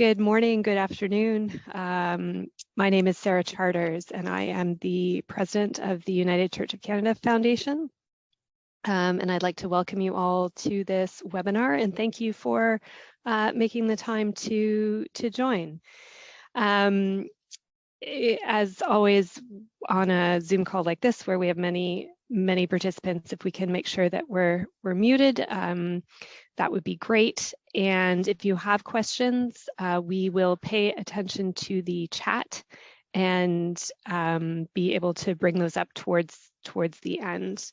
Good morning, good afternoon. Um, my name is Sarah Charters and I am the president of the United Church of Canada Foundation. Um, and I'd like to welcome you all to this webinar and thank you for uh, making the time to, to join. Um, as always on a Zoom call like this where we have many many participants, if we can make sure that we're we're muted, um, that would be great. And if you have questions, uh, we will pay attention to the chat and um, be able to bring those up towards towards the end.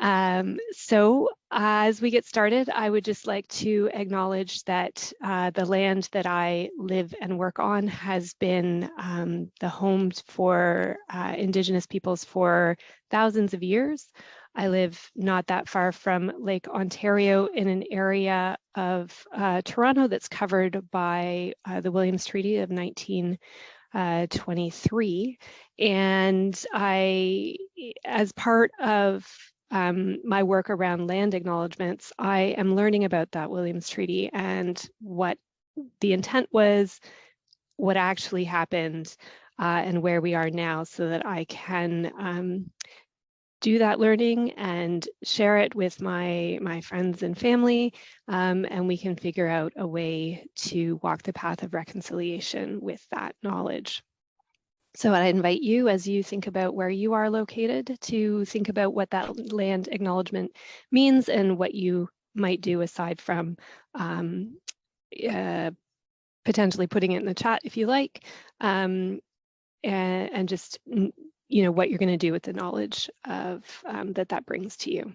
Um, so as we get started, I would just like to acknowledge that uh, the land that I live and work on has been um, the home for uh, Indigenous peoples for thousands of years. I live not that far from Lake Ontario in an area of uh, Toronto that's covered by uh, the Williams Treaty of 1923. Uh, and I, as part of um, my work around land acknowledgements, I am learning about that Williams Treaty and what the intent was, what actually happened, uh, and where we are now so that I can um, do that learning and share it with my, my friends and family, um, and we can figure out a way to walk the path of reconciliation with that knowledge. So I invite you as you think about where you are located to think about what that land acknowledgement means and what you might do aside from um, uh, potentially putting it in the chat if you like, um, and, and, just you know what you're going to do with the knowledge of um, that that brings to you.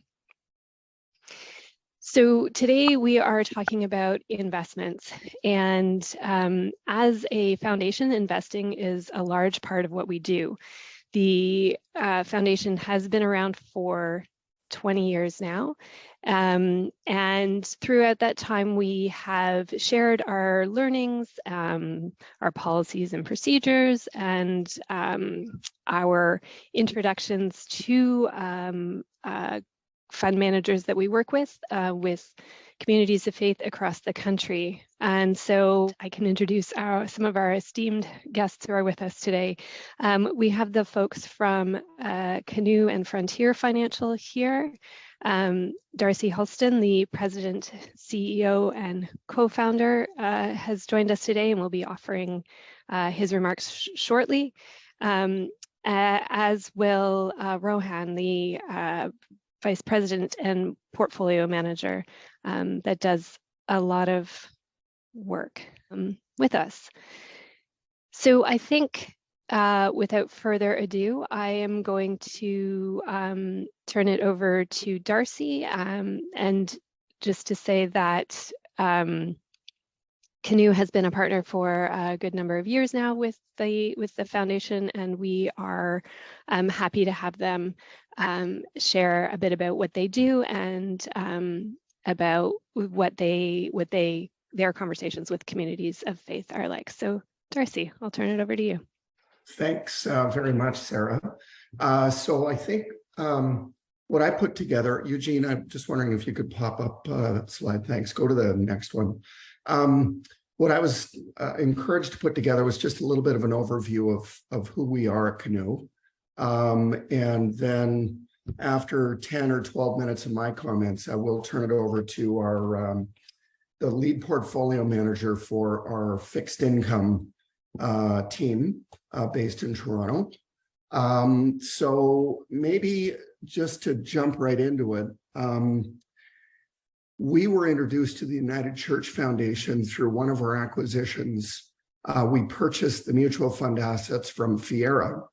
So today we are talking about investments and um, as a foundation, investing is a large part of what we do. The uh, foundation has been around for 20 years now. Um, and throughout that time, we have shared our learnings, um, our policies and procedures, and um, our introductions to um, uh, fund managers that we work with, uh, with communities of faith across the country. And so I can introduce our, some of our esteemed guests who are with us today. Um, we have the folks from uh, Canoe and Frontier Financial here. Um, Darcy Hulston, the president, CEO, and co-founder, uh, has joined us today and will be offering uh, his remarks sh shortly. Um, uh, as will uh, Rohan, the uh, vice president and portfolio manager um, that does a lot of work um, with us. So I think uh, without further ado, I am going to um, turn it over to Darcy um, and just to say that um, Canoe has been a partner for a good number of years now with the with the foundation, and we are um, happy to have them um, share a bit about what they do and um, about what they what they their conversations with communities of faith are like. So, Darcy, I'll turn it over to you. Thanks uh, very much, Sarah. Uh, so I think um, what I put together, Eugene, I'm just wondering if you could pop up uh, slide. Thanks. Go to the next one. Um, what I was uh, encouraged to put together was just a little bit of an overview of, of who we are at Canoe. Um, and then after 10 or 12 minutes of my comments, I will turn it over to our um, the lead portfolio manager for our fixed income uh, team uh, based in Toronto. Um, so maybe just to jump right into it, um, we were introduced to the United Church Foundation through one of our acquisitions. Uh, we purchased the mutual fund assets from Fiera.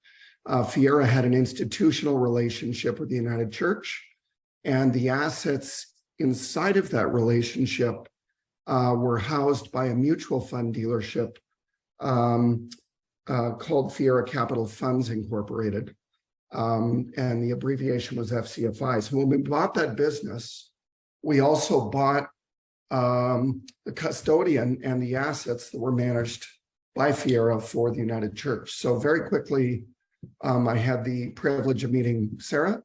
Uh, Fiera had an institutional relationship with the United Church, and the assets inside of that relationship uh, were housed by a mutual fund dealership um, uh, called Fiera Capital Funds Incorporated. Um, and the abbreviation was FCFI. So when we bought that business, we also bought um, the custodian and the assets that were managed by Fiera for the United Church. So very quickly, um, I had the privilege of meeting Sarah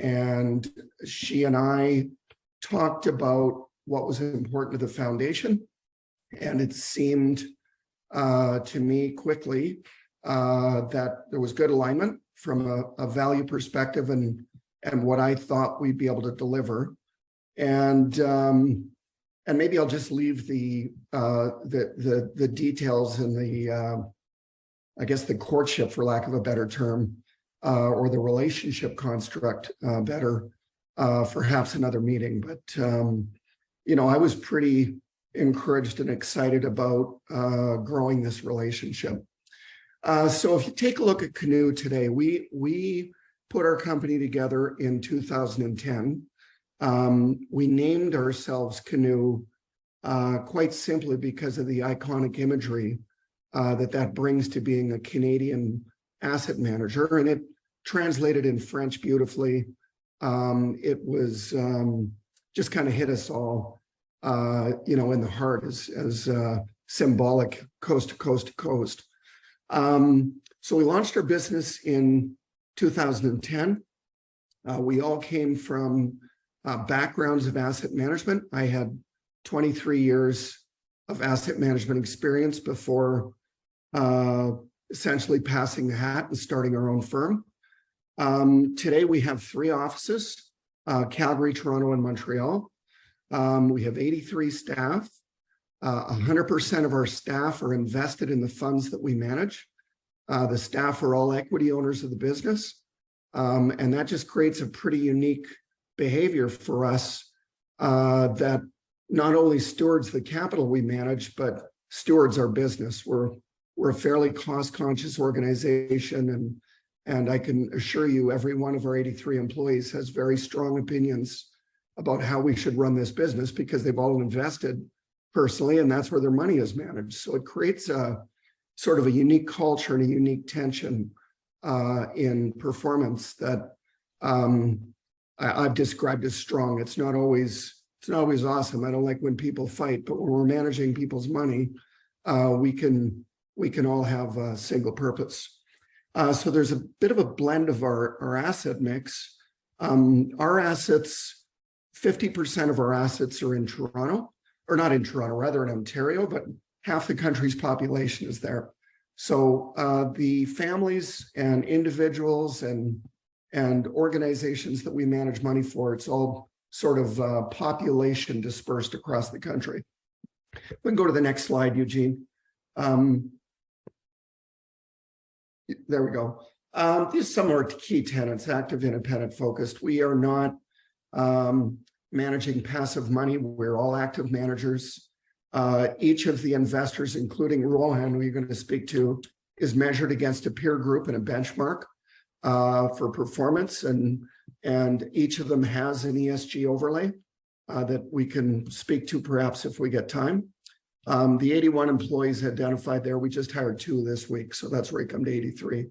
and she and I talked about what was important to the foundation And it seemed uh, to me quickly uh, that there was good alignment from a, a value perspective and and what I thought we'd be able to deliver. And um, and maybe I'll just leave the uh, the the the details and the uh, I guess the courtship, for lack of a better term, uh, or the relationship construct uh, better uh, perhaps another meeting. But um, you know, I was pretty encouraged and excited about uh, growing this relationship. Uh, so if you take a look at Canoe today, we we put our company together in 2010. Um, we named ourselves Canoe uh, quite simply because of the iconic imagery uh, that that brings to being a Canadian asset manager, and it translated in French beautifully. Um, it was um, just kind of hit us all, uh, you know, in the heart as, as uh, symbolic coast to coast to coast. Um, so we launched our business in 2010. Uh, we all came from uh, backgrounds of asset management. I had 23 years of asset management experience before uh, essentially passing the hat and starting our own firm. Um, today we have three offices, uh, Calgary, Toronto, and Montreal. Um, we have 83 staff. 100% uh, of our staff are invested in the funds that we manage. Uh, the staff are all equity owners of the business. Um, and that just creates a pretty unique behavior for us uh, that not only stewards the capital we manage, but stewards our business. We're, we're a fairly cost conscious organization and, and I can assure you every one of our 83 employees has very strong opinions about how we should run this business because they've all invested personally and that's where their money is managed. So it creates a sort of a unique culture and a unique tension uh, in performance that um, I, have described as strong. It's not always it's not always awesome. I don't like when people fight, but when we're managing people's money, uh, we can we can all have a single purpose. Uh, so there's a bit of a blend of our, our asset mix. Um, our assets, 50% of our assets are in Toronto, or not in Toronto, rather in Ontario, but half the country's population is there. So uh, the families and individuals and and organizations that we manage money for, it's all sort of uh, population dispersed across the country. We can go to the next slide, Eugene. Um, there we go. Um, these are some of our key tenants, active, independent, focused. We are not um, managing passive money. We're all active managers. Uh, each of the investors, including Rohan, who you're going to speak to, is measured against a peer group and a benchmark uh, for performance. And, and each of them has an ESG overlay uh, that we can speak to perhaps if we get time. Um, the 81 employees identified there, we just hired two this week. So that's where we come to 83.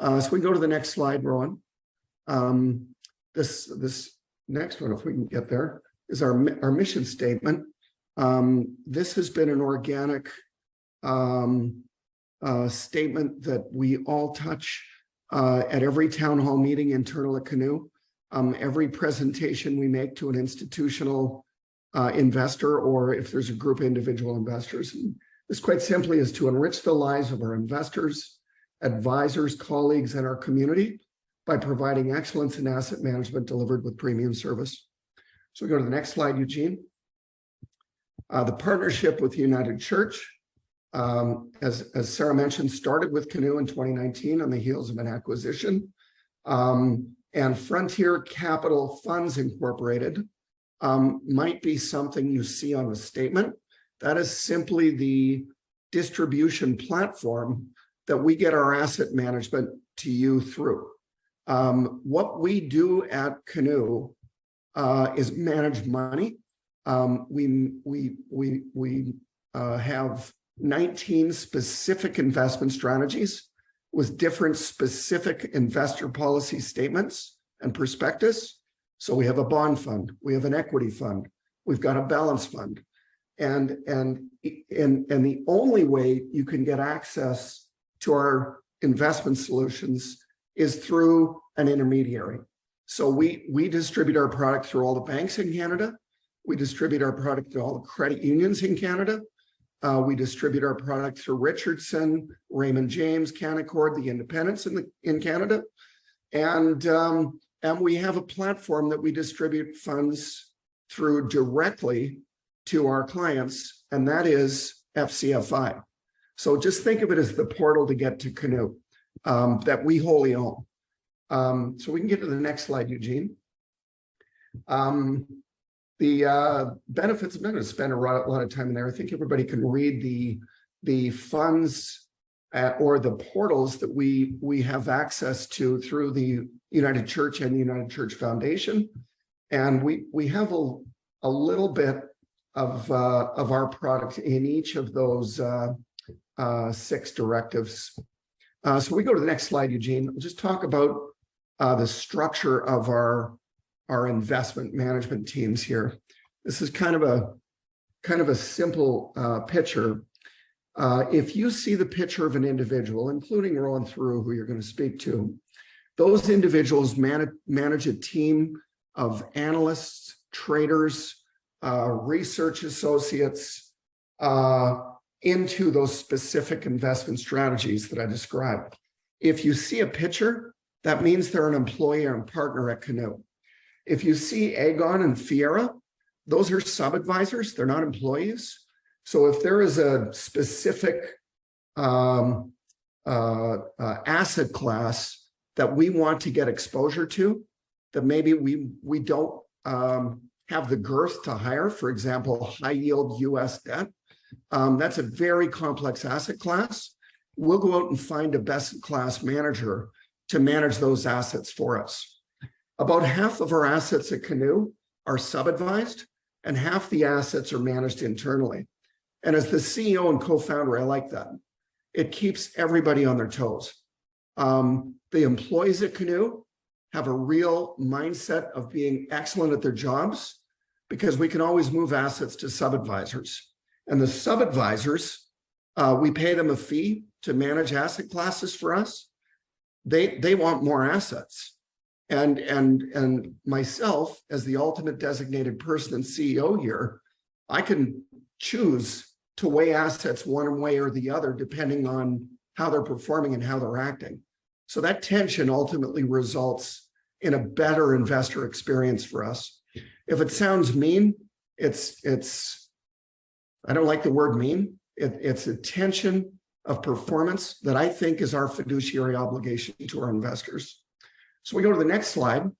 Uh, so we go to the next slide, Rohan. Um, this, this next one, if we can get there, is our, our mission statement. Um, this has been an organic um, uh, statement that we all touch uh, at every town hall meeting internal at Canoe. Um, every presentation we make to an institutional uh, investor or if there's a group of individual investors. And this quite simply is to enrich the lives of our investors, advisors, colleagues, and our community by providing excellence in asset management delivered with premium service. So we go to the next slide, Eugene. Uh, the partnership with United Church, um, as, as Sarah mentioned, started with Canoe in 2019 on the heels of an acquisition. Um, and Frontier Capital Funds Incorporated um, might be something you see on a statement. That is simply the distribution platform that we get our asset management to you through. Um, what we do at Canoe uh, is manage money um, we we we we uh, have 19 specific investment strategies with different specific investor policy statements and prospectus. So we have a bond fund, we have an equity fund, we've got a balance fund. And, and, and, and the only way you can get access to our investment solutions is through an intermediary. So we, we distribute our product through all the banks in Canada we distribute our product to all the credit unions in Canada. Uh, we distribute our product through Richardson, Raymond James, Canaccord, the independents in the, in Canada. And, um, and we have a platform that we distribute funds through directly to our clients, and that is FCFI. So just think of it as the portal to get to Canoe um, that we wholly own. Um, so we can get to the next slide, Eugene. Um, the uh, benefits, I'm not going to spend a lot, a lot of time in there. I think everybody can read the, the funds uh, or the portals that we, we have access to through the United Church and the United Church Foundation. And we, we have a, a little bit of, uh, of our product in each of those uh, uh, six directives. Uh, so we go to the next slide, Eugene. We'll just talk about uh, the structure of our our investment management teams here. This is kind of a kind of a simple picture. Uh, if you see the picture of an individual, including Ron Through, who you're going to speak to, those individuals manage, manage a team of analysts, traders, uh, research associates uh, into those specific investment strategies that I described. If you see a picture, that means they're an employee and partner at Canoe. If you see Aegon and Fiera, those are sub-advisors, they're not employees. So if there is a specific um, uh, uh, asset class that we want to get exposure to, that maybe we, we don't um, have the girth to hire, for example, high yield US debt, um, that's a very complex asset class. We'll go out and find a best class manager to manage those assets for us. About half of our assets at Canoe are sub-advised and half the assets are managed internally. And as the CEO and co-founder, I like that. It keeps everybody on their toes. Um, the employees at Canoe have a real mindset of being excellent at their jobs because we can always move assets to sub-advisors. And the sub-advisors, uh, we pay them a fee to manage asset classes for us. They, they want more assets and and and myself as the ultimate designated person and CEO here, I can choose to weigh assets one way or the other depending on how they're performing and how they're acting. So that tension ultimately results in a better investor experience for us. If it sounds mean, it's it's I don't like the word mean. It, it's a tension of performance that I think is our fiduciary obligation to our investors. So we go to the next slide.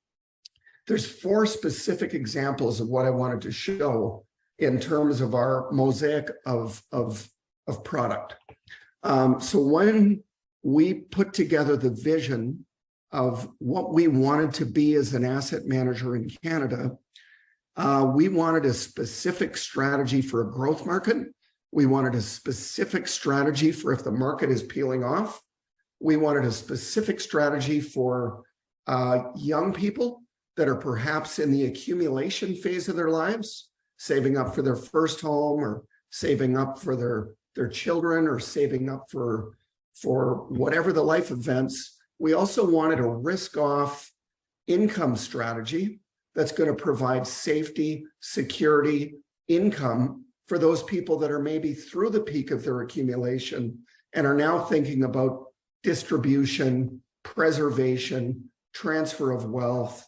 There's four specific examples of what I wanted to show in terms of our mosaic of, of, of product. Um, so when we put together the vision of what we wanted to be as an asset manager in Canada, uh, we wanted a specific strategy for a growth market. We wanted a specific strategy for if the market is peeling off. We wanted a specific strategy for uh, young people that are perhaps in the accumulation phase of their lives, saving up for their first home or saving up for their, their children or saving up for, for whatever the life events. We also wanted a risk off income strategy that's going to provide safety, security, income for those people that are maybe through the peak of their accumulation and are now thinking about distribution, preservation, transfer of wealth.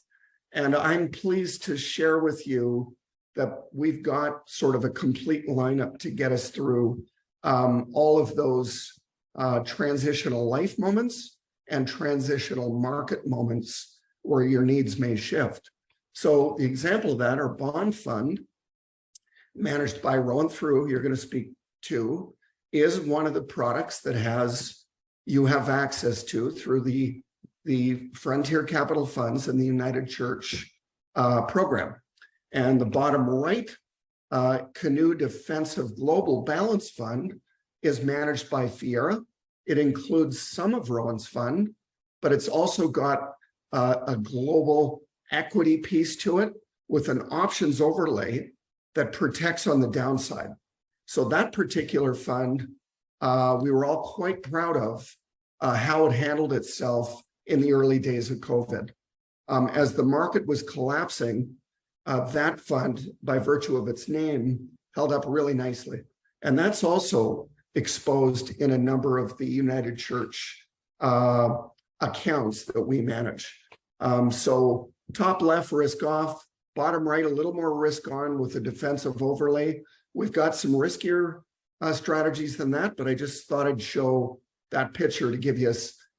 And I'm pleased to share with you that we've got sort of a complete lineup to get us through um, all of those uh, transitional life moments and transitional market moments where your needs may shift. So the example of that, our bond fund, managed by Rohan Through, you're going to speak to, is one of the products that has you have access to through the the Frontier Capital Funds and the United Church uh, program. And the bottom right, uh, Canoe Defensive Global Balance Fund is managed by Fiera. It includes some of Rohan's fund, but it's also got uh, a global equity piece to it with an options overlay that protects on the downside. So that particular fund, uh, we were all quite proud of uh, how it handled itself in the early days of COVID. Um, as the market was collapsing, uh, that fund, by virtue of its name, held up really nicely. And that's also exposed in a number of the United Church uh, accounts that we manage. Um, so top left risk off, bottom right a little more risk on with a defensive overlay. We've got some riskier uh, strategies than that, but I just thought I'd show that picture to give you a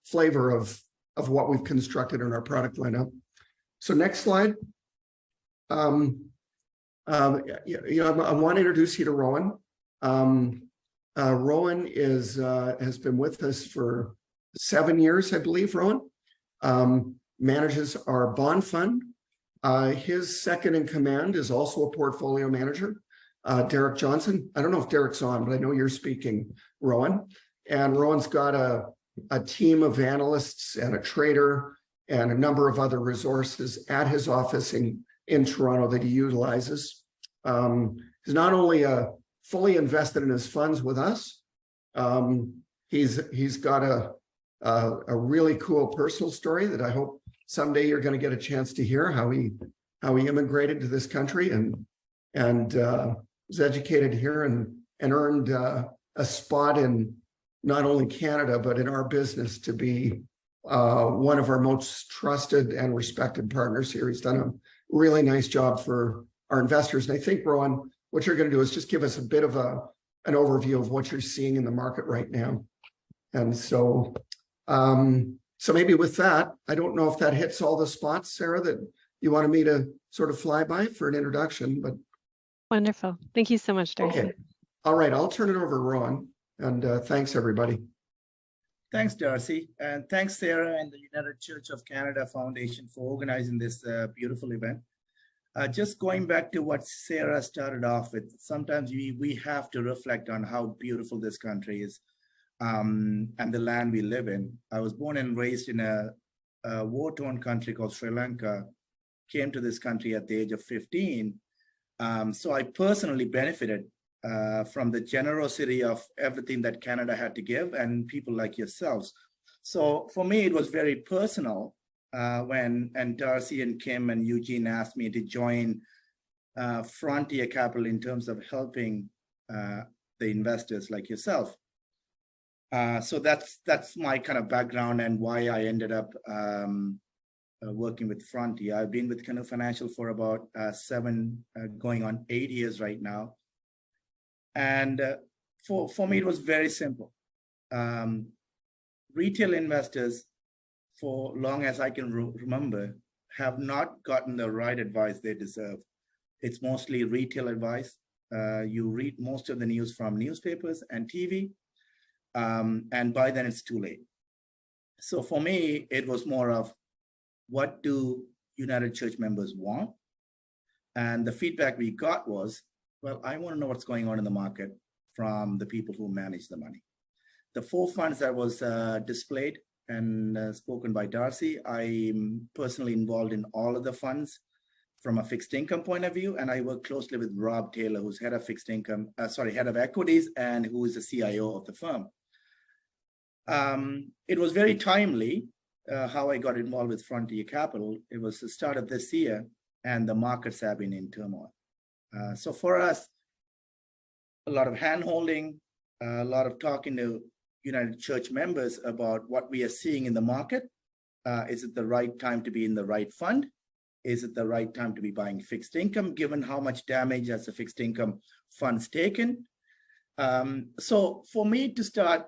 flavor of, of what we've constructed in our product lineup. So next slide. Um, um, you, know, I, I want to introduce you to Rohan. Um, uh, Rohan is uh, has been with us for seven years, I believe, Rohan. Um, manages our bond fund. Uh, his second in command is also a portfolio manager, uh, Derek Johnson. I don't know if Derek's on, but I know you're speaking, Rohan. And Rohan's got a, a team of analysts and a trader and a number of other resources at his office in, in Toronto that he utilizes. Um, he's not only a fully invested in his funds with us, um, he's he's got a, a, a really cool personal story that I hope someday you're going to get a chance to hear how he how he immigrated to this country and and uh, was educated here and and earned uh, a spot in not only Canada but in our business to be uh, one of our most trusted and respected partners here. He's done a really nice job for our investors. And I think, Ron, what you're going to do is just give us a bit of a an overview of what you're seeing in the market right now. And so, um, so maybe with that, I don't know if that hits all the spots, Sarah, that you wanted me to sort of fly by for an introduction, but. Wonderful. Thank you so much, Darcy. Okay. All right, I'll turn it over to Rohan and uh, thanks everybody. Thanks, Darcy. And thanks, Sarah and the United Church of Canada Foundation for organizing this uh, beautiful event. Uh, just going back to what Sarah started off with, sometimes we, we have to reflect on how beautiful this country is um, and the land we live in. I was born and raised in a, a war-torn country called Sri Lanka, came to this country at the age of 15. Um, so I personally benefited uh, from the generosity of everything that Canada had to give and people like yourselves. So for me, it was very personal uh, when and Darcy and Kim and Eugene asked me to join uh, Frontier Capital in terms of helping uh, the investors like yourself. Uh, so that's that's my kind of background and why I ended up um, working with Frontier. I've been with Canoe Financial for about seven, going on eight years right now. And for, for me, it was very simple. Um, retail investors for long as I can re remember, have not gotten the right advice they deserve. It's mostly retail advice. Uh, you read most of the news from newspapers and TV, um, and by then it's too late. So for me, it was more of what do United Church members want? And the feedback we got was, well, I want to know what's going on in the market from the people who manage the money. The four funds that was uh, displayed and uh, spoken by Darcy. I'm personally involved in all of the funds from a fixed income point of view, and I work closely with Rob Taylor, who's head of fixed income, uh, sorry, head of equities, and who is the CIO of the firm. Um, it was very timely uh, how I got involved with Frontier Capital. It was the start of this year, and the markets have been in turmoil. Uh, so for us, a lot of hand holding, a lot of talking to United Church members about what we are seeing in the market. Uh, is it the right time to be in the right fund? Is it the right time to be buying fixed income, given how much damage has the fixed income funds taken? Um, so for me to start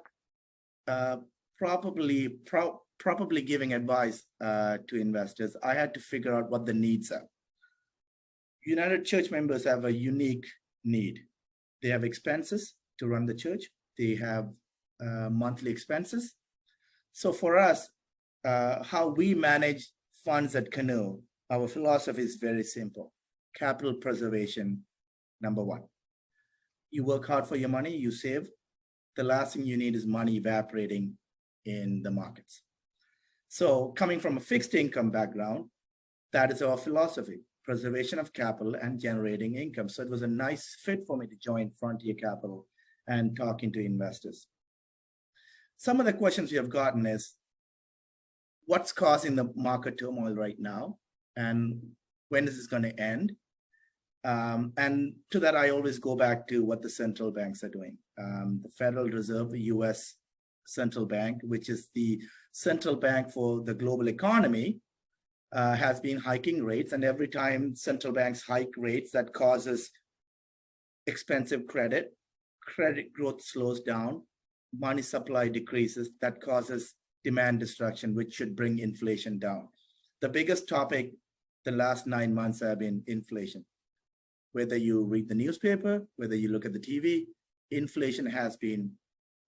uh, probably pro probably giving advice uh, to investors, I had to figure out what the needs are. United Church members have a unique need. They have expenses to run the church. They have uh, monthly expenses. So for us, uh, how we manage funds at Canoe, our philosophy is very simple. Capital preservation, number one. You work hard for your money, you save. The last thing you need is money evaporating in the markets. So coming from a fixed income background, that is our philosophy, preservation of capital and generating income. So it was a nice fit for me to join Frontier Capital and talking to investors some of the questions we have gotten is what's causing the market turmoil right now and when is this going to end Um, and to that, I always go back to what the central banks are doing. Um, the Federal Reserve, the US central bank, which is the central bank for the global economy, uh, has been hiking rates. And every time central banks hike rates, that causes expensive credit. Credit growth slows down, money supply decreases, that causes demand destruction, which should bring inflation down. The biggest topic the last nine months have been inflation. Whether you read the newspaper, whether you look at the TV, inflation has been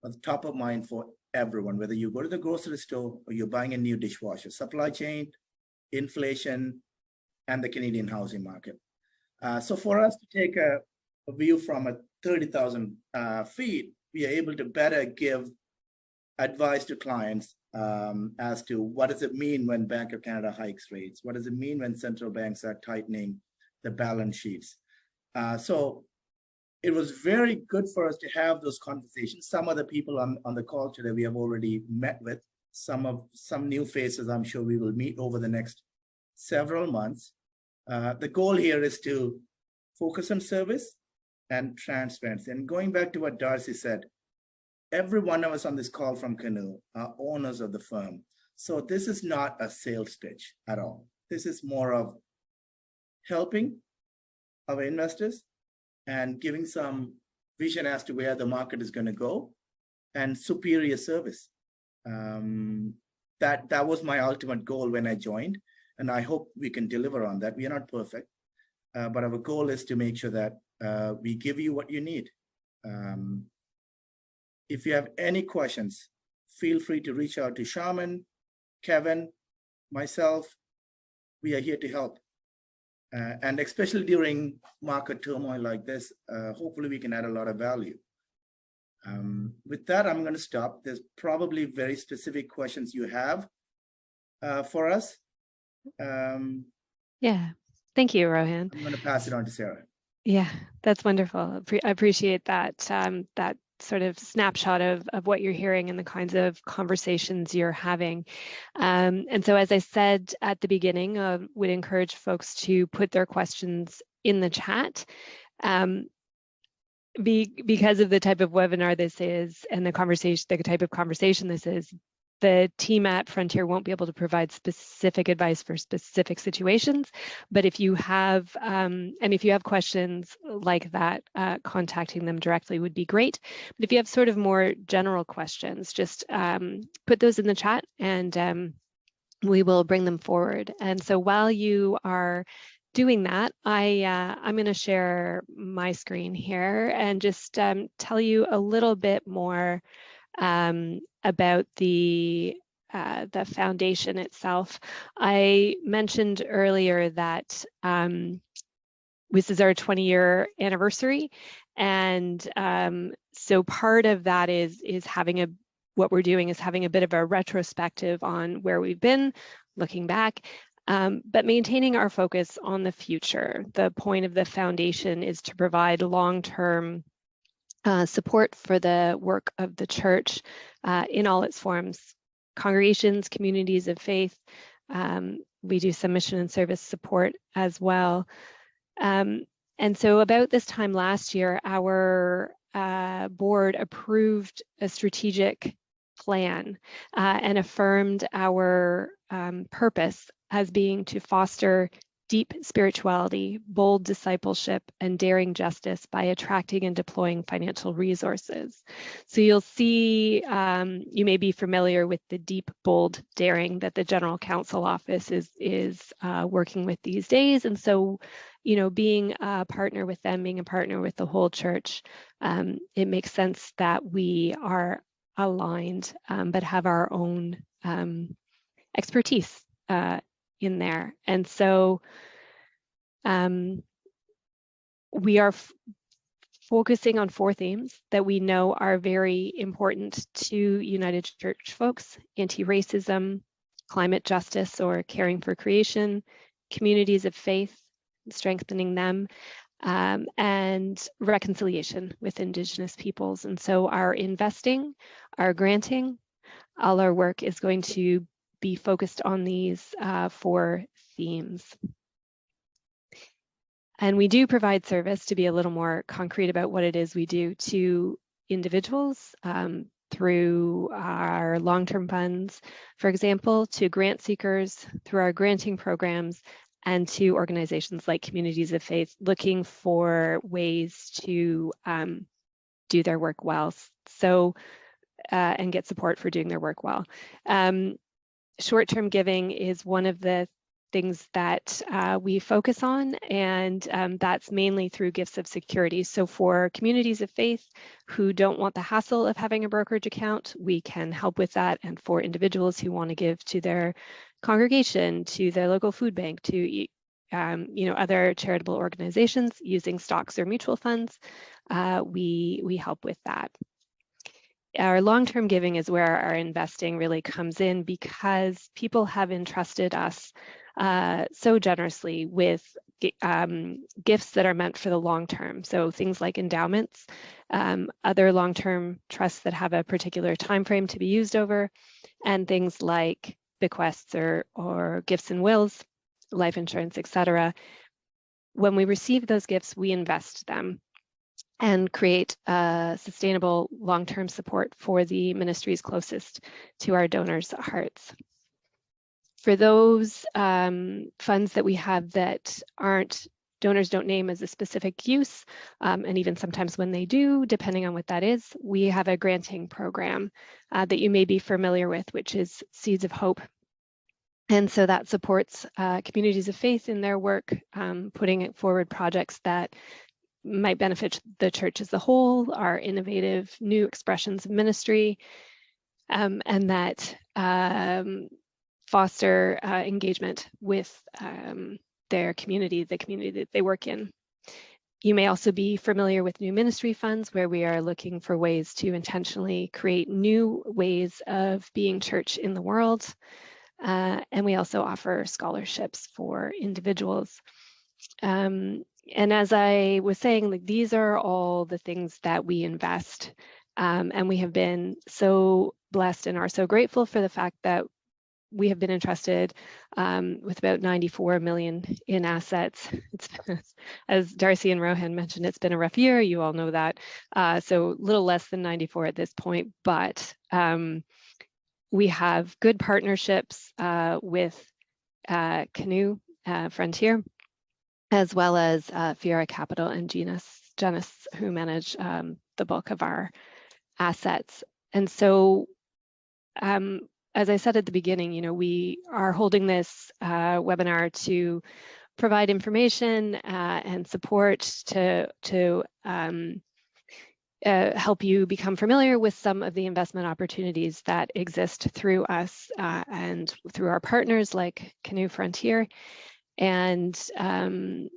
the top of mind for everyone, whether you go to the grocery store or you're buying a new dishwasher, supply chain, inflation, and the Canadian housing market. Uh, so for us to take a, a view from a 30,000 uh, feet, we are able to better give advice to clients um, as to what does it mean when Bank of Canada hikes rates? What does it mean when central banks are tightening the balance sheets? Uh, so it was very good for us to have those conversations. Some of the people on, on the call today we have already met with. Some of some new faces I'm sure we will meet over the next several months. Uh, the goal here is to focus on service and transparency. And going back to what Darcy said, every one of us on this call from Canoe are owners of the firm. So this is not a sales pitch at all. This is more of helping our investors and giving some vision as to where the market is going to go and superior service. Um, that, that was my ultimate goal when I joined, and I hope we can deliver on that. We are not perfect, uh, but our goal is to make sure that uh, we give you what you need. Um, if you have any questions, feel free to reach out to Shaman, Kevin, myself. We are here to help. Uh, and especially during market turmoil like this, uh, hopefully we can add a lot of value. Um, with that, I'm going to stop. There's probably very specific questions you have uh, for us. Um, Yeah, thank you, Rohan. I'm going to pass it on to Sarah. Yeah, that's wonderful. I appreciate that um, that sort of snapshot of, of what you're hearing and the kinds of conversations you're having. Um, and so, as I said at the beginning, uh, would encourage folks to put their questions in the chat. Um, be, because of the type of webinar this is and the conversation, the type of conversation this is, the team at Frontier won't be able to provide specific advice for specific situations, but if you have, um, and if you have questions like that, uh, contacting them directly would be great. But if you have sort of more general questions, just um, put those in the chat and um, we will bring them forward. And so while you are doing that, I, uh, I'm going to share my screen here and just um, tell you a little bit more um, about the uh, the foundation itself. I mentioned earlier that um, this is our 20 year anniversary. And um, so part of that is, is having a, what we're doing is having a bit of a retrospective on where we've been, looking back, um, but maintaining our focus on the future. The point of the foundation is to provide long-term uh, support for the work of the church uh, in all its forms, congregations, communities of faith. Um, we do some mission and service support as well. Um, and so about this time last year, our uh, board approved a strategic plan uh, and affirmed our um, purpose as being to foster deep spirituality, bold discipleship, and daring justice by attracting and deploying financial resources. So you'll see, um, you may be familiar with the deep, bold, daring that the General Council Office is, is uh, working with these days. And so, you know, being a partner with them, being a partner with the whole church, um, it makes sense that we are aligned, um, but have our own um, expertise uh, in there. And so um, we are focusing on four themes that we know are very important to United Church folks, anti-racism, climate justice or caring for creation, communities of faith, strengthening them, um, and reconciliation with Indigenous peoples. And so our investing, our granting, all our work is going to be focused on these uh, four themes. And we do provide service to be a little more concrete about what it is we do to individuals um, through our long-term funds, for example, to grant seekers through our granting programs and to organizations like Communities of Faith looking for ways to um, do their work well. So, uh, and get support for doing their work well. Um, Short-term giving is one of the things that uh, we focus on, and um, that's mainly through gifts of security. So for communities of faith who don't want the hassle of having a brokerage account, we can help with that. And for individuals who want to give to their congregation, to their local food bank, to um, you know other charitable organizations using stocks or mutual funds, uh, we we help with that our long-term giving is where our investing really comes in because people have entrusted us uh, so generously with um, gifts that are meant for the long term. So things like endowments, um, other long-term trusts that have a particular time frame to be used over, and things like bequests or, or gifts and wills, life insurance, etc. When we receive those gifts, we invest them and create a sustainable long-term support for the ministries closest to our donors' hearts for those um, funds that we have that aren't donors don't name as a specific use, um, and even sometimes when they do, depending on what that is, we have a granting program uh, that you may be familiar with, which is Seeds of Hope. And so that supports uh, communities of faith in their work, um, putting forward projects that might benefit the church as a whole, our innovative new expressions of ministry, um, and that um, foster uh, engagement with um, their community, the community that they work in. You may also be familiar with new ministry funds where we are looking for ways to intentionally create new ways of being church in the world. Uh, and we also offer scholarships for individuals. Um, and as I was saying, like these are all the things that we invest. Um, and we have been so blessed and are so grateful for the fact that we have been entrusted um, with about 94 million in assets. It's, as Darcy and Rohan mentioned, it's been a rough year. You all know that. Uh, so a little less than 94 at this point, but um, we have good partnerships uh, with uh, Canoe uh, Frontier, as well as uh, Fiera Capital and Genus, Genus who manage um, the bulk of our assets. And so um, as I said at the beginning, you know, we are holding this uh, webinar to provide information uh, and support to, to um, uh, help you become familiar with some of the investment opportunities that exist through us uh, and through our partners like Canoe Frontier. And um,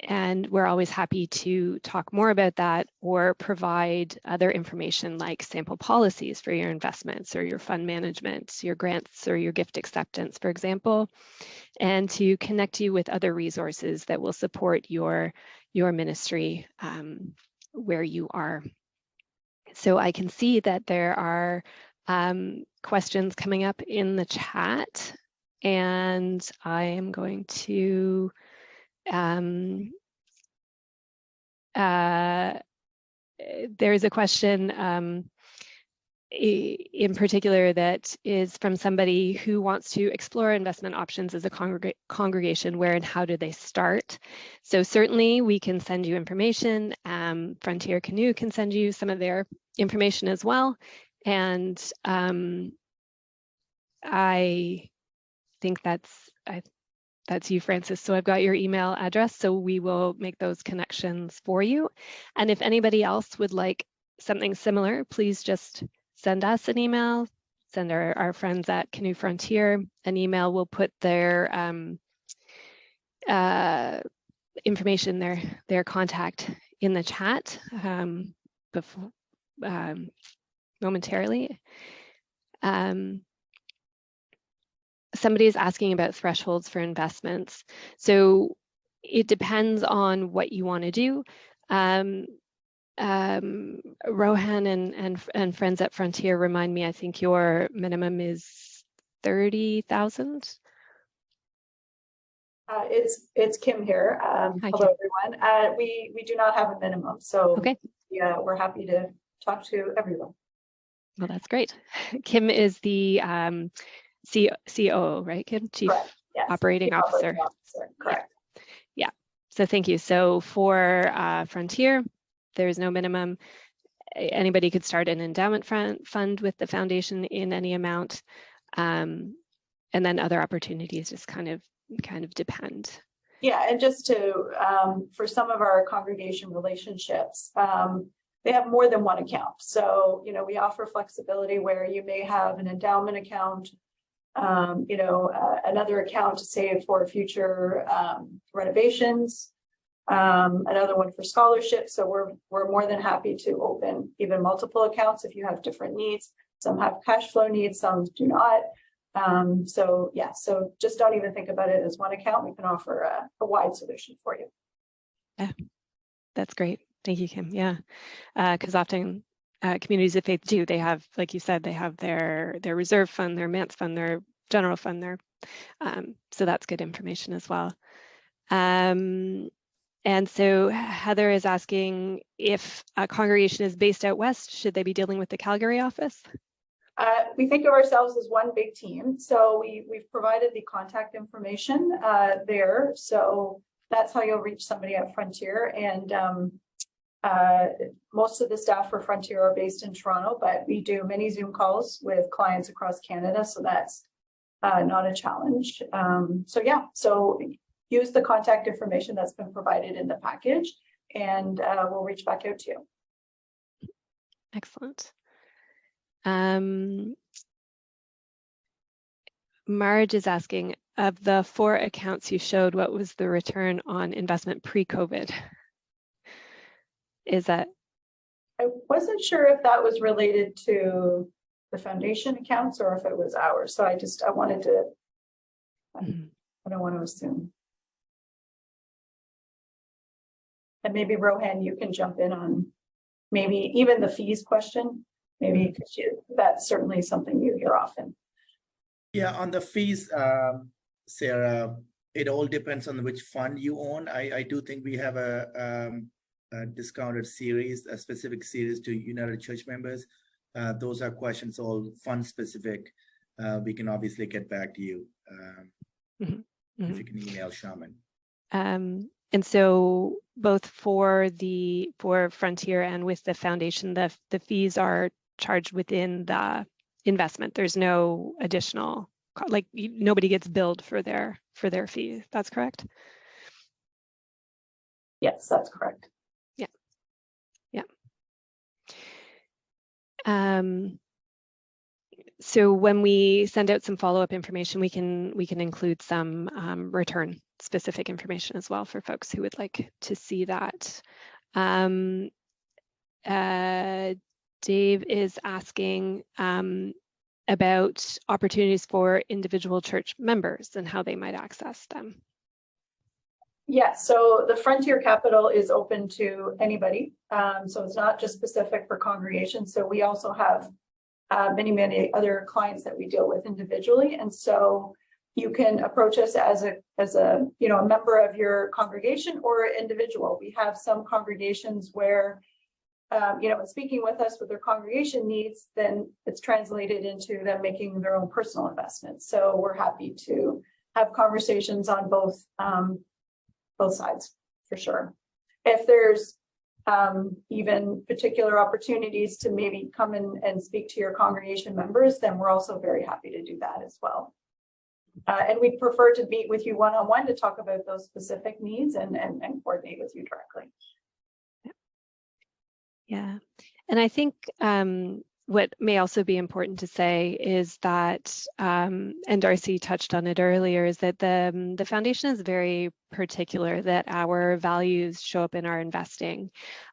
and we're always happy to talk more about that or provide other information like sample policies for your investments or your fund management, your grants or your gift acceptance, for example, and to connect you with other resources that will support your, your ministry um, where you are. So I can see that there are um, questions coming up in the chat and I am going to um, uh, there's a question um, in particular that is from somebody who wants to explore investment options as a congreg congregation, where and how do they start? So certainly we can send you information. Um, Frontier Canoe can send you some of their information as well. And um, I think that's, I that's you, Francis. So I've got your email address, so we will make those connections for you. And if anybody else would like something similar, please just send us an email, send our, our friends at Canoe Frontier an email. We'll put their um, uh, information, their, their contact in the chat um, before, um, momentarily. Um, somebody is asking about thresholds for investments. So it depends on what you want to do. Um, um, Rohan and, and, and friends at Frontier remind me, I think your minimum is 30,000. Uh, it's, it's Kim here. Um, Hi, hello, everyone. Uh, we, we do not have a minimum, so. Okay. Yeah, we're happy to talk to everyone. Well, that's great. Kim is the um, C COO, right, Kim? Chief Yes. Operating Chief Officer. Officer, Correct. So thank you. So for uh, Frontier, there's no minimum. Anybody could start an endowment fund, fund with the foundation in any amount. Um, and then other opportunities just kind of kind of depend. Yeah, and just to, um, for some of our congregation relationships, um, they have more than one account. So, you know, we offer flexibility where you may have an endowment account, um, you know, uh, another account to save for future, um, renovations, um, another one for scholarships. So we're, we're more than happy to open even multiple accounts if you have different needs. Some have cash flow needs, some do not. Um, so yeah, so just don't even think about it as one account. We can offer a, a wide solution for you. Yeah, that's great. Thank you, Kim. Yeah, because often uh, communities of faith do. They have, like you said, they have their their reserve fund, their manse fund, their general fund, their um, so that's good information as well. Um, and so Heather is asking if a congregation is based out west, should they be dealing with the Calgary office? Uh, we think of ourselves as one big team. So we, we've provided the contact information, uh, there. So that's how you'll reach somebody at Frontier and, um, uh, most of the staff for Frontier are based in Toronto, but we do many Zoom calls with clients across Canada. So that's, uh, not a challenge. Um, so yeah, so use the contact information that's been provided in the package and, uh, we'll reach back out to you. Excellent. Um, Marge is asking, of the four accounts you showed, what was the return on investment pre-COVID? Is that, I wasn't sure if that was related to the foundation accounts or if it was ours. So I just, I wanted to. I don't want to assume. And maybe Rohan, you can jump in on maybe even the fees question. Maybe because that's certainly something you hear often. Yeah, on the fees, um, Sarah, it all depends on which fund you own. I, I do think we have a, um, a discounted series, a specific series to United Church members. Uh, those are questions all fund specific. Uh, we can obviously get back to you. Um, Mhm, if mhm. you can email Shaman. um, and so both for the, for Frontier and with the foundation, the, the fees are charged within the investment. There's no additional, like, you- nobody gets billed for their, for their fee. That's correct? Yes, that's correct. Um, so when we send out some follow-up information, we can we can include some um, return specific information as well for folks who would like to see that. Um, uh, Dave is asking um, about opportunities for individual church members and how they might access them. Yes, so the Frontier Capital is open to anybody. Um, so it's not just specific for congregations. So we also have uh, many, many other clients that we deal with individually. And so you can approach us as a, as a, you know, a member of your congregation or individual. We have some congregations where, um, you know, in speaking with us with their congregation needs, then it's translated into them making their own personal investments. So we're happy to have conversations on both, um, both sides, for sure. If there's um, even particular opportunities to maybe come in and speak to your congregation members, then we're also very happy to do that as well. Uh, and we'd prefer to meet with you one-on-one to talk about those specific needs and, and, and coordinate with you directly. Yeah, and I think um, what may also be important to say is that, um, and Darcy touched on it earlier, is that the, um, the foundation is very particular that our values show up in our investing.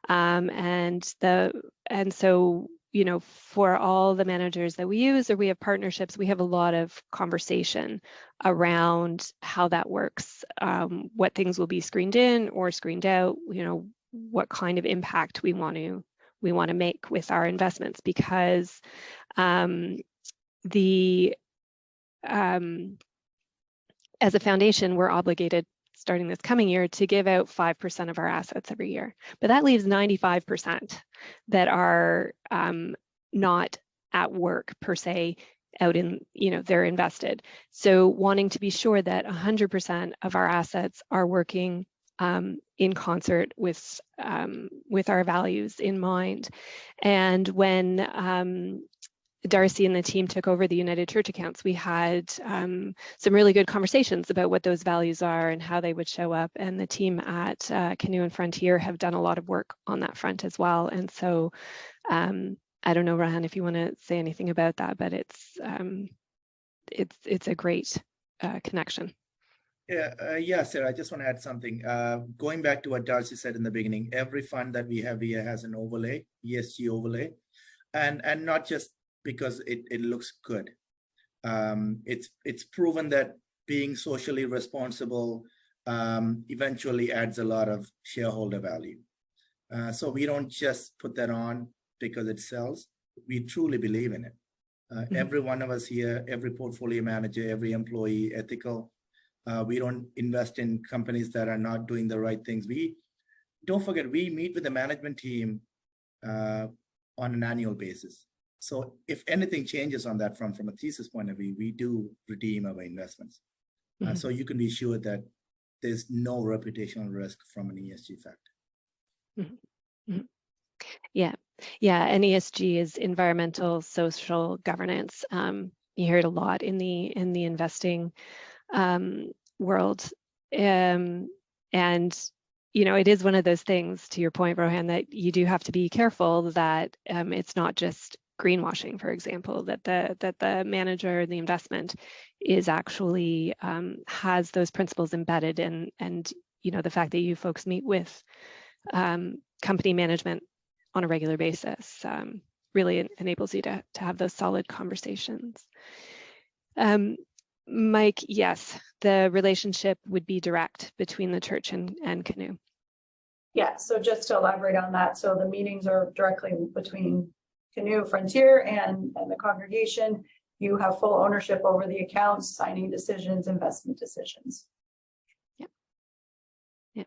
Um, and the and so, you know, for all the managers that we use or we have partnerships, we have a lot of conversation around how that works, um, what things will be screened in or screened out, you know, what kind of impact we want to we want to make with our investments because um, the um, as a foundation, we're obligated starting this coming year to give out 5% of our assets every year. But that leaves 95% that are um, not at work per se out in, you know, they're invested. So wanting to be sure that 100% of our assets are working um, in concert with um, with our values in mind. And when um, Darcy and the team took over the United Church accounts, we had um, some really good conversations about what those values are and how they would show up. And the team at uh, Canoe and Frontier have done a lot of work on that front as well. And so um, I don't know, Rohan, if you want to say anything about that, but it's um, it's it's a great uh, connection. Yeah, uh, yeah, Sarah, I just want to add something. Uh, going back to what Darcy said in the beginning, every fund that we have here has an overlay, ESG overlay, and and not just because it, it looks good. Um, it's it's proven that being socially responsible um, eventually adds a lot of shareholder value. Uh, so we don't just put that on because it sells. We truly believe in it. Uh, mm -hmm. Every one of us here, every portfolio manager, every employee, ethical. Uh, we don't invest in companies that are not doing the right things. We don't forget, we meet with the management team uh, on an annual basis. So if anything changes on that front from a thesis point of view, we do redeem our investments. Mm -hmm. uh, mm-hmm. so you can be sure that there's no reputational risk from an ESG factor. Mm -hmm. Mm -hmm. Yeah, yeah, and ESG is environmental, social governance. Um, you hear it a lot in the in the investing um, world, um, and you know it is one of those things. To your point, Rohan, that you do have to be careful that um, it's not just greenwashing, for example, that the that the manager, the investment, is actually um, has those principles embedded in, and you know the fact that you folks meet with um, company management on a regular basis um, really enables you to to have those solid conversations. Um, Mike, yes, the relationship would be direct between the church and, and Canoe. Yeah, so just to elaborate on that, so the meetings are directly between Canoe Frontier and, and the congregation, you have full ownership over the accounts, signing decisions, investment decisions. Yeah. Yeah.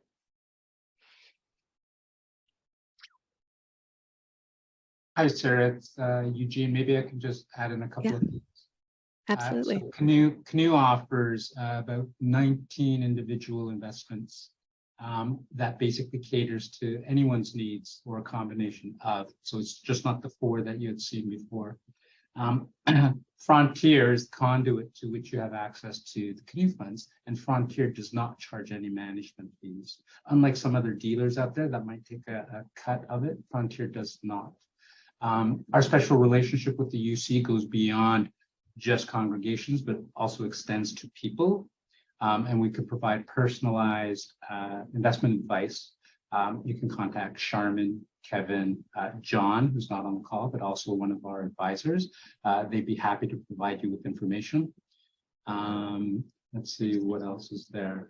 Hi, Sarah. It's uh, Eugene. Maybe I can just add in a couple yeah. of things. Absolutely. Uh, so Canoe, Canoe offers uh, about 19 individual investments um, that basically caters to anyone's needs or a combination of. So it's just not the four that you had seen before. Um, Frontier is conduit to which you have access to the canoe funds, and Frontier does not charge any management fees. Unlike some other dealers out there that might take a, a cut of it, Frontier does not. Um, our special relationship with the UC goes beyond just congregations, but also extends to people um, and we could provide personalized uh, investment advice. Um, you can contact Charmin, Kevin, uh, John, who's not on the call, but also one of our advisors. Uh, they'd be happy to provide you with information. Um, let's see what else is there.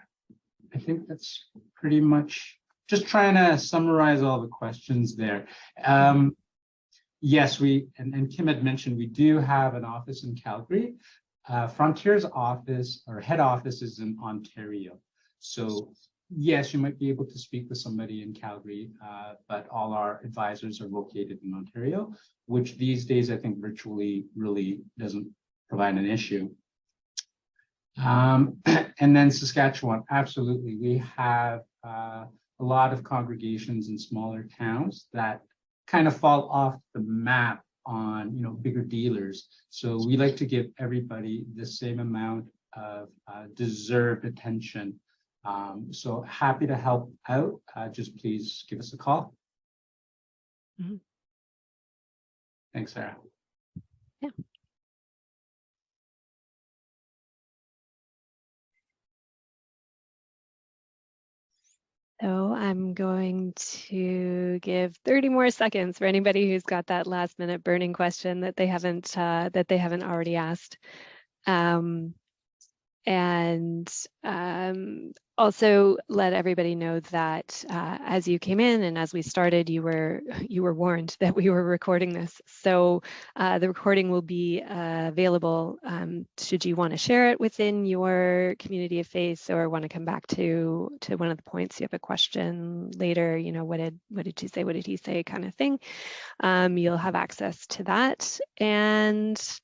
I think that's pretty much just trying to summarize all the questions there. Um, yes, we, and, and Kim had mentioned, we do have an office in Calgary. Uh, Frontier's office or head office is in Ontario. So yes, you might be able to speak with somebody in Calgary, uh, but all our advisors are located in Ontario, which these days I think virtually really doesn't provide an issue. Um, and then Saskatchewan, absolutely. We have uh, a lot of congregations in smaller towns that kind of fall off the map on you know bigger dealers. So we like to give everybody the same amount of uh, deserved attention. Um, so happy to help out. Uh, just please give us a call. Mm -hmm. Thanks, Sarah. Yeah. So I'm going to give 30 more seconds for anybody who's got that last minute burning question that they haven't uh, that they haven't already asked. Um, and um, also let everybody know that uh, as you came in and as we started, you were you were warned that we were recording this. So uh, the recording will be uh, available um, should you want to share it within your community of faith or want to come back to to one of the points. You have a question later. You know what did what did she say? What did he say? Kind of thing. Um, you'll have access to that and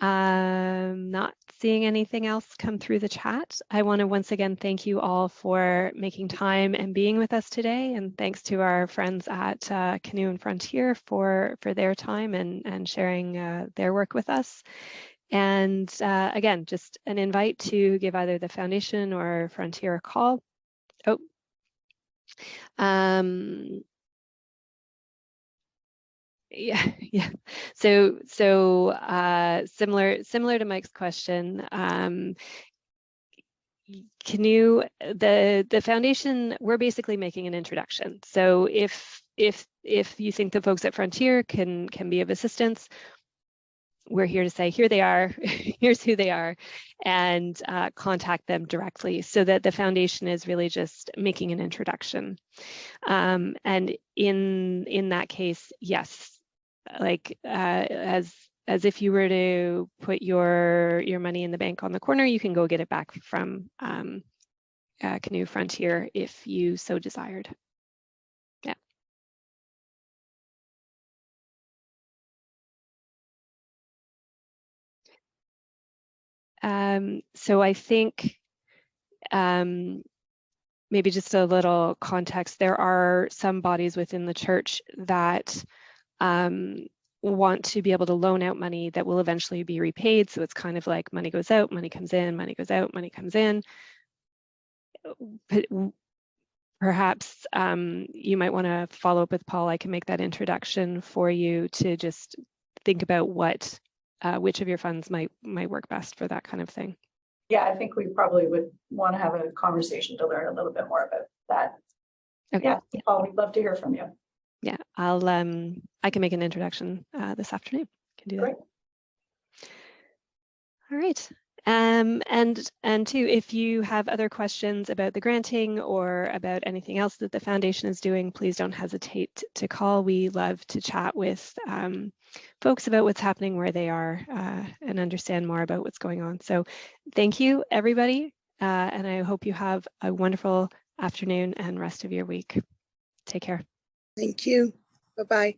um, not seeing anything else come through the chat. I want to once again thank you all for making time and being with us today. And thanks to our friends at uh, Canoe and Frontier for, for their time and, and sharing uh, their work with us. And uh, again, just an invite to give either the foundation or Frontier a call. Oh, um, yeah, yeah. So, so uh, similar, similar to Mike's question, um, can you the the foundation? We're basically making an introduction. So if if if you think the folks at Frontier can can be of assistance, we're here to say here they are, here's who they are, and uh, contact them directly so that the foundation is really just making an introduction. Um, and in in that case, yes, like uh, as as if you were to put your your money in the bank on the corner, you can go get it back from um, uh, Canoe Frontier if you so desired. Yeah. Um, so I think um, maybe just a little context. There are some bodies within the church that um, want to be able to loan out money that will eventually be repaid. So it's kind of like money goes out, money comes in, money goes out, money comes in. Perhaps um, you might want to follow up with Paul. I can make that introduction for you to just think about what, uh, which of your funds might might work best for that kind of thing. Yeah, I think we probably would want to have a conversation to learn a little bit more about that. Okay. Yeah, Paul, we'd love to hear from you. Yeah, I'll um I can make an introduction uh, this afternoon. Can do that. Great. All right. Um, and and two, if you have other questions about the granting or about anything else that the foundation is doing, please don't hesitate to call. We love to chat with um, folks about what's happening where they are uh, and understand more about what's going on. So thank you, everybody. Uh, and I hope you have a wonderful afternoon and rest of your week. Take care. Thank you. Bye-bye.